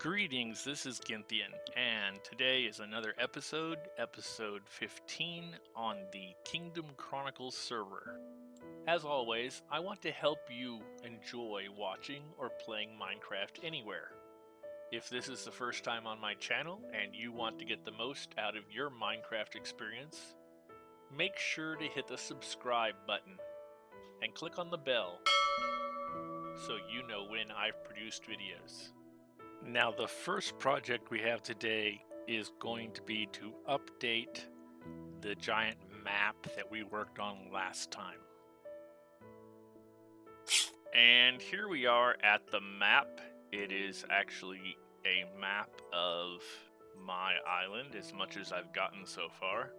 Greetings, this is Ginthian, and today is another episode, episode 15, on the Kingdom Chronicles server. As always, I want to help you enjoy watching or playing Minecraft anywhere. If this is the first time on my channel and you want to get the most out of your Minecraft experience, make sure to hit the subscribe button and click on the bell so you know when I've produced videos. Now, the first project we have today is going to be to update the giant map that we worked on last time. And here we are at the map. It is actually a map of my island, as much as I've gotten so far.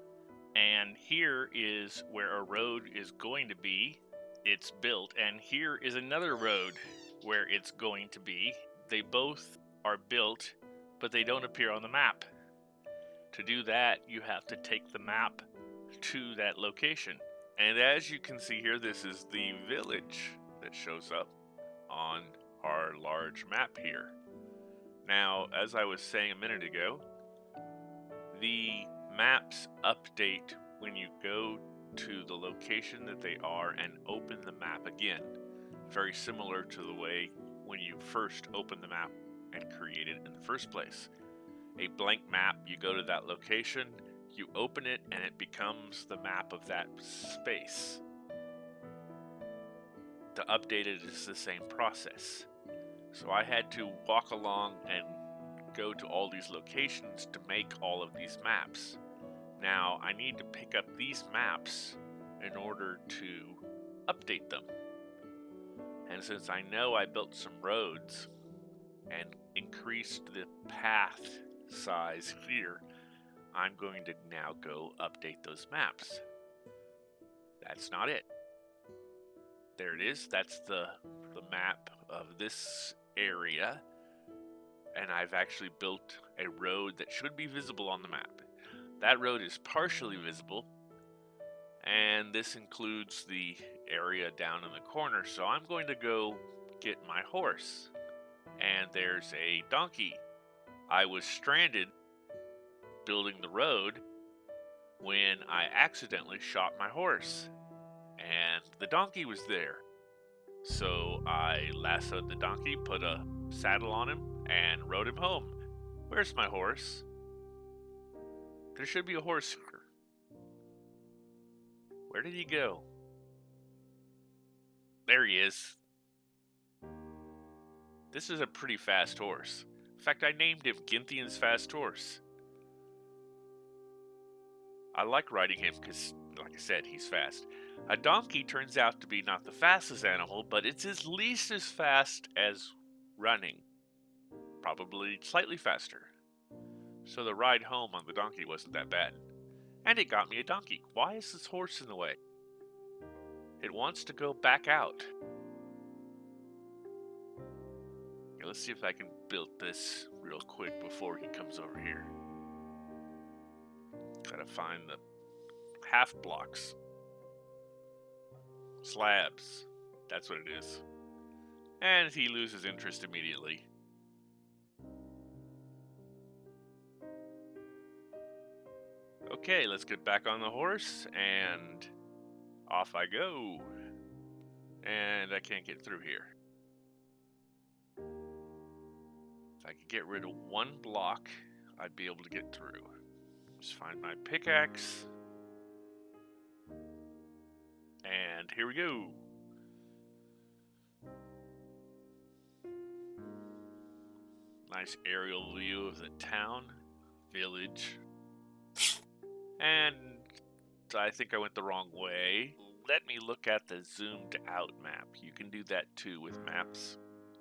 And here is where a road is going to be. It's built, and here is another road where it's going to be. They both are built, but they don't appear on the map. To do that, you have to take the map to that location. And as you can see here, this is the village that shows up on our large map here. Now, as I was saying a minute ago, the maps update when you go to the location that they are and open the map again. Very similar to the way when you first open the map and create it in the first place. A blank map, you go to that location, you open it, and it becomes the map of that space. To update it is the same process. So I had to walk along and go to all these locations to make all of these maps. Now I need to pick up these maps in order to update them. And since I know I built some roads and increased the path size here, I'm going to now go update those maps. That's not it. There it is. That's the, the map of this area. And I've actually built a road that should be visible on the map. That road is partially visible. And this includes the area down in the corner. So I'm going to go get my horse and there's a donkey. I was stranded building the road when I accidentally shot my horse, and the donkey was there. So I lassoed the donkey, put a saddle on him, and rode him home. Where's my horse? There should be a horse here. Where did he go? There he is. This is a pretty fast horse. In fact, I named him Ginthian's Fast Horse. I like riding him because, like I said, he's fast. A donkey turns out to be not the fastest animal, but it's at least as fast as running. Probably slightly faster. So the ride home on the donkey wasn't that bad. And it got me a donkey. Why is this horse in the way? It wants to go back out. Okay, let's see if I can build this real quick before he comes over here. Gotta find the half blocks. Slabs. That's what it is. And he loses interest immediately. Okay, let's get back on the horse and off I go. And I can't get through here. If I could get rid of one block, I'd be able to get through. Just find my pickaxe. And here we go. Nice aerial view of the town, village. And I think I went the wrong way. Let me look at the zoomed out map. You can do that too with maps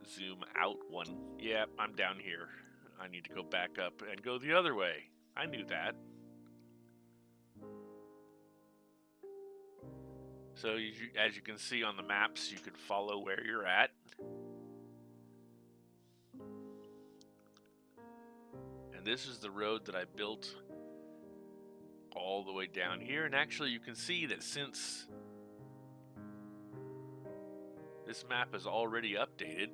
zoom out one. Yeah, I'm down here. I need to go back up and go the other way. I knew that. So you, as you can see on the maps, you can follow where you're at. And this is the road that I built all the way down here. And actually you can see that since this map is already updated,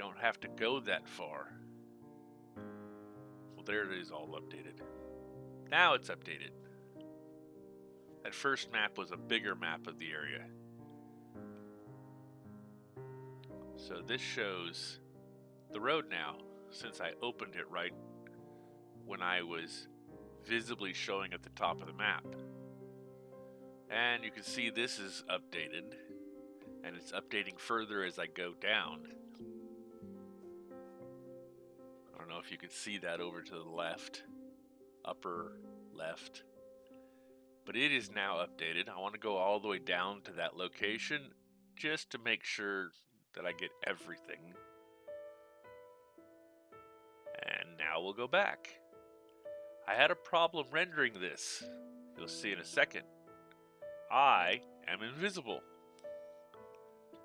Don't have to go that far. Well, there it is all updated. Now it's updated. That first map was a bigger map of the area. So this shows the road now, since I opened it right when I was visibly showing at the top of the map. And you can see this is updated, and it's updating further as I go down. I don't know if you can see that over to the left, upper left. But it is now updated. I want to go all the way down to that location just to make sure that I get everything. And now we'll go back. I had a problem rendering this. You'll see in a second. I am invisible.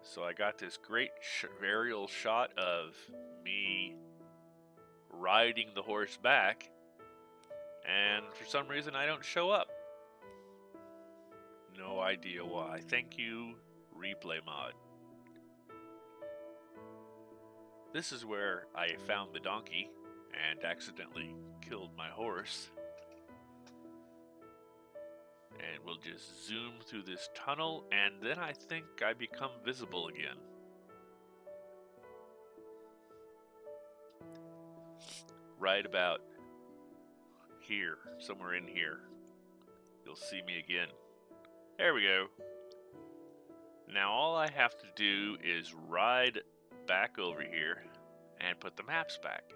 So I got this great sh aerial shot of me riding the horse back, and for some reason I don't show up. No idea why. Thank you, Replay Mod. This is where I found the donkey and accidentally killed my horse. And we'll just zoom through this tunnel, and then I think I become visible again. Right about here, somewhere in here, you'll see me again. There we go. Now all I have to do is ride back over here and put the maps back.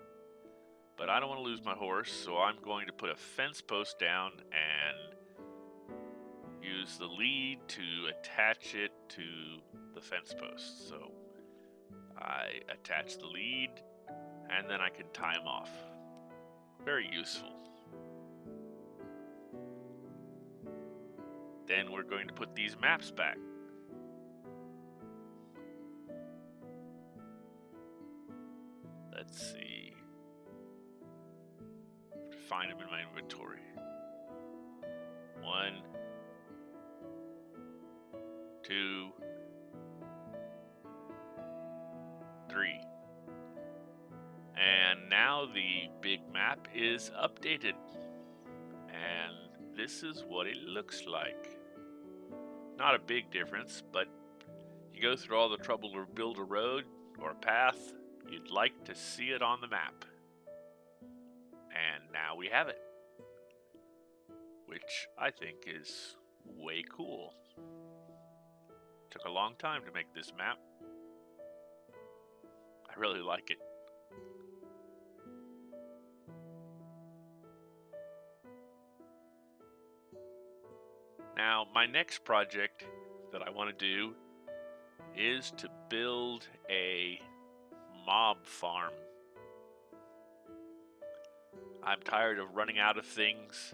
But I don't want to lose my horse, so I'm going to put a fence post down and use the lead to attach it to the fence post. So I attach the lead and then I can tie them off. Very useful. Then we're going to put these maps back. Let's see. Find them in my inventory. One, two, three. And now the big map is updated. And this is what it looks like. Not a big difference, but you go through all the trouble to build a road or a path You'd like to see it on the map. And now we have it. Which I think is way cool. Took a long time to make this map. I really like it. Now, my next project that I want to do is to build a mob farm. I'm tired of running out of things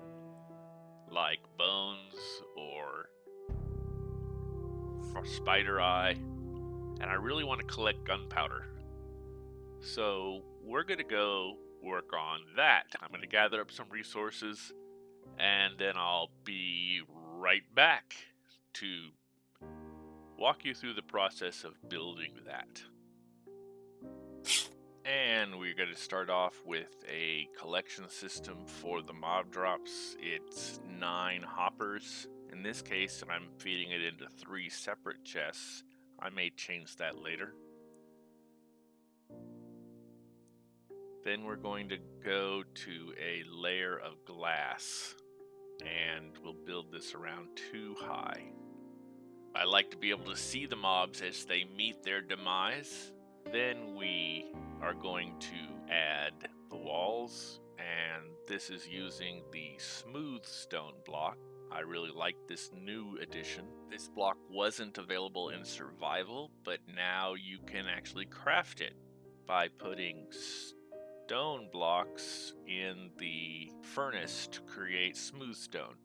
like bones or spider eye, and I really want to collect gunpowder. So we're going to go work on that. I'm going to gather up some resources, and then I'll be right back to walk you through the process of building that. And we're going to start off with a collection system for the mob drops. It's nine hoppers. In this case, I'm feeding it into three separate chests. I may change that later. Then we're going to go to a layer of glass and we'll build this around two high. I like to be able to see the mobs as they meet their demise. Then we are going to add the walls and this is using the smooth stone block. I really like this new addition. This block wasn't available in survival, but now you can actually craft it by putting stone blocks in the furnace to create smooth stone.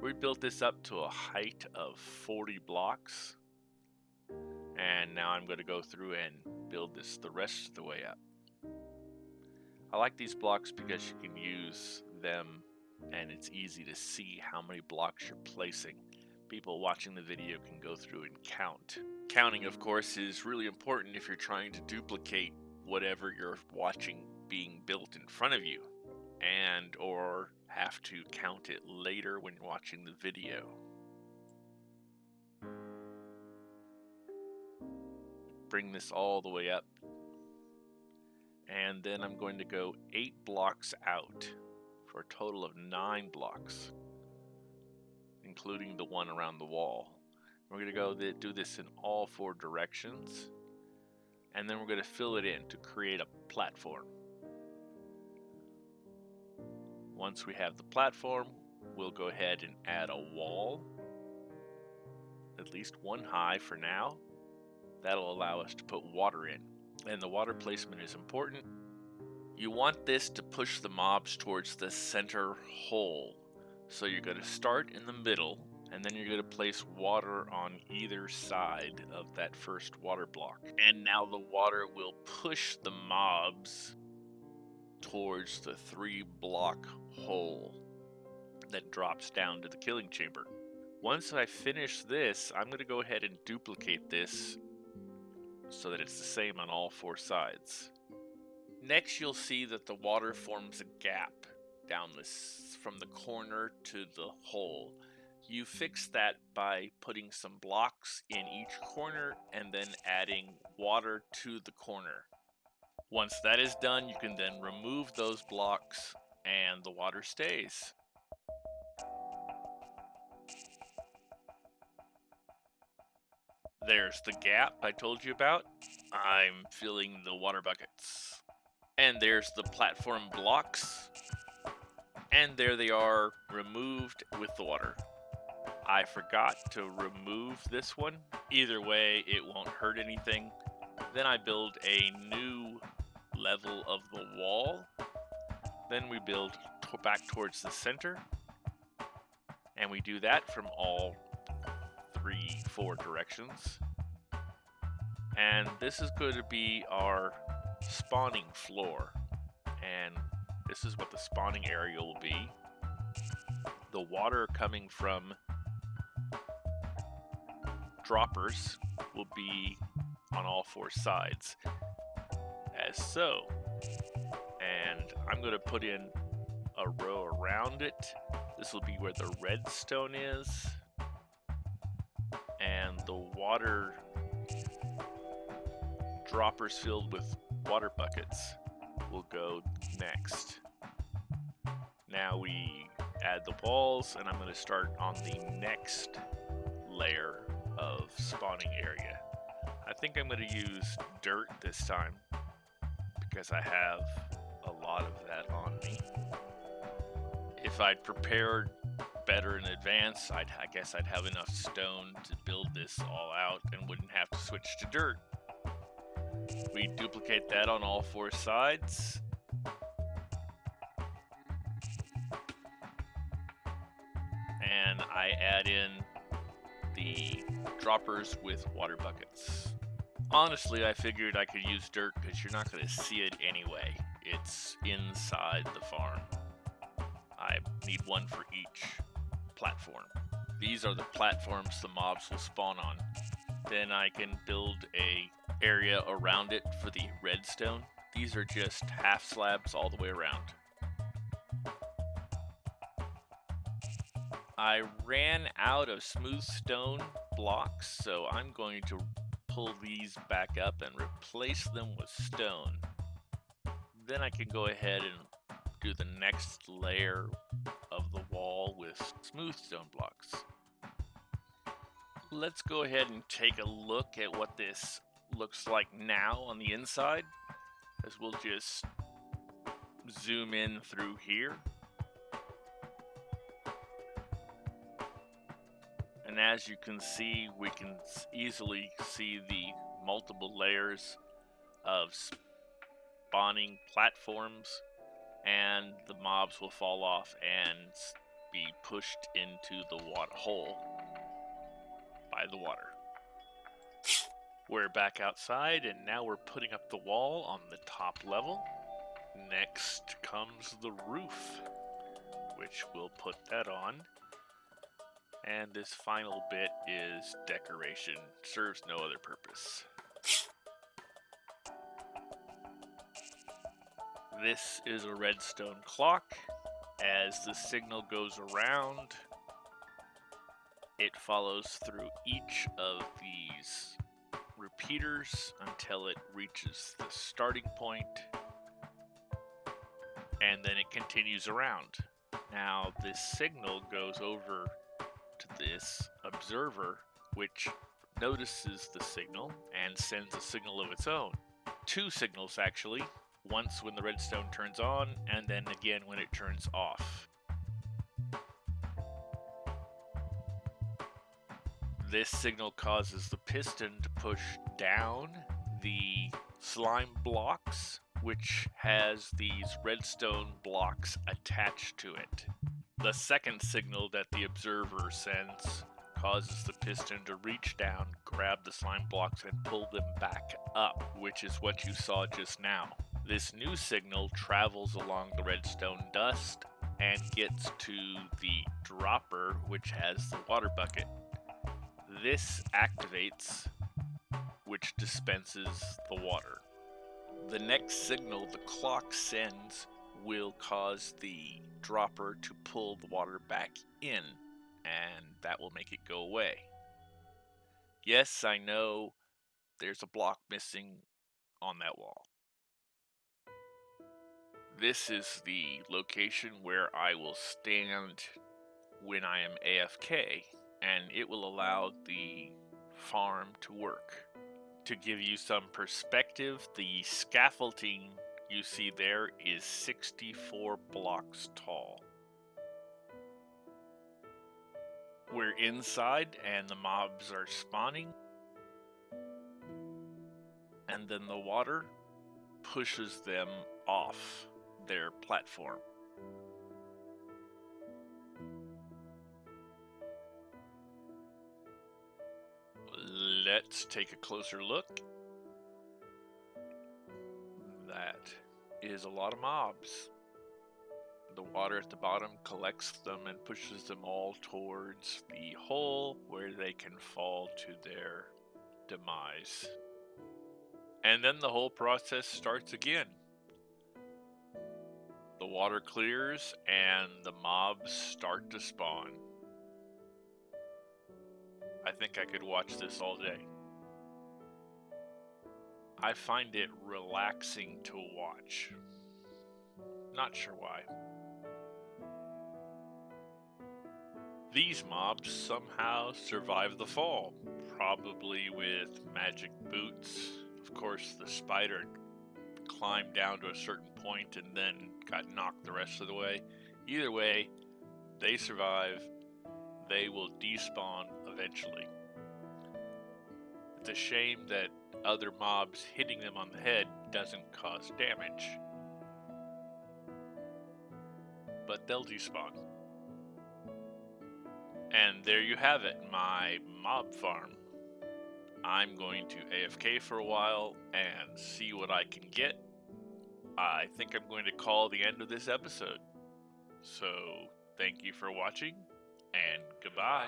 We built this up to a height of 40 blocks. And now I'm going to go through and build this the rest of the way up. I like these blocks because you can use them and it's easy to see how many blocks you're placing. People watching the video can go through and count. Counting, of course, is really important if you're trying to duplicate whatever you're watching being built in front of you and or have to count it later when you're watching the video. Bring this all the way up. And then I'm going to go eight blocks out for a total of nine blocks, including the one around the wall. We're going to go do this in all four directions, and then we're going to fill it in to create a platform. Once we have the platform, we'll go ahead and add a wall, at least one high for now. That'll allow us to put water in. And the water placement is important. You want this to push the mobs towards the center hole. So you're going to start in the middle, and then you're going to place water on either side of that first water block. And now the water will push the mobs towards the three block hole that drops down to the killing chamber. Once I finish this, I'm going to go ahead and duplicate this so that it's the same on all four sides. Next, you'll see that the water forms a gap down this from the corner to the hole. You fix that by putting some blocks in each corner and then adding water to the corner. Once that is done, you can then remove those blocks and the water stays. There's the gap I told you about. I'm filling the water buckets. And there's the platform blocks. And there they are, removed with the water. I forgot to remove this one. Either way, it won't hurt anything. Then I build a new level of the wall then we build back towards the center. And we do that from all three, four directions. And this is going to be our spawning floor. And this is what the spawning area will be. The water coming from droppers will be on all four sides, as so. And I'm going to put in a row around it. This will be where the redstone is. And the water droppers filled with water buckets will go next. Now we add the walls and I'm going to start on the next layer of spawning area. I think I'm going to use dirt this time because I have a lot of that on me. If I'd prepared better in advance, I'd, I guess I'd have enough stone to build this all out and wouldn't have to switch to dirt. We duplicate that on all four sides. And I add in the droppers with water buckets. Honestly, I figured I could use dirt because you're not going to see it anyway. It's inside the farm. I need one for each platform. These are the platforms the mobs will spawn on. Then I can build a area around it for the redstone. These are just half slabs all the way around. I ran out of smooth stone blocks, so I'm going to pull these back up and replace them with stone then I can go ahead and do the next layer of the wall with smooth stone blocks. Let's go ahead and take a look at what this looks like now on the inside as we'll just zoom in through here. And as you can see, we can easily see the multiple layers of spawning platforms, and the mobs will fall off and be pushed into the water hole by the water. We're back outside, and now we're putting up the wall on the top level. Next comes the roof, which we'll put that on. And this final bit is decoration, serves no other purpose. This is a redstone clock. As the signal goes around, it follows through each of these repeaters until it reaches the starting point, and then it continues around. Now, this signal goes over this observer, which notices the signal and sends a signal of its own. Two signals, actually. Once when the redstone turns on, and then again when it turns off. This signal causes the piston to push down the slime blocks, which has these redstone blocks attached to it. The second signal that the observer sends causes the piston to reach down, grab the slime blocks, and pull them back up, which is what you saw just now. This new signal travels along the redstone dust and gets to the dropper, which has the water bucket. This activates, which dispenses the water. The next signal the clock sends will cause the dropper to pull the water back in, and that will make it go away. Yes, I know there's a block missing on that wall. This is the location where I will stand when I am AFK and it will allow the farm to work. To give you some perspective, the scaffolding you see there is 64 blocks tall. We're inside and the mobs are spawning. And then the water pushes them off their platform. Let's take a closer look. That is a lot of mobs. The water at the bottom collects them and pushes them all towards the hole where they can fall to their demise. And then the whole process starts again. The water clears and the mobs start to spawn. I think I could watch this all day. I find it relaxing to watch. Not sure why. These mobs somehow survive the fall, probably with magic boots. Of course, the spider climbed down to a certain point and then got knocked the rest of the way. Either way, they survive. They will despawn eventually. A shame that other mobs hitting them on the head doesn't cause damage. But they'll despawn. And there you have it, my mob farm. I'm going to AFK for a while and see what I can get. I think I'm going to call the end of this episode. So, thank you for watching, and goodbye.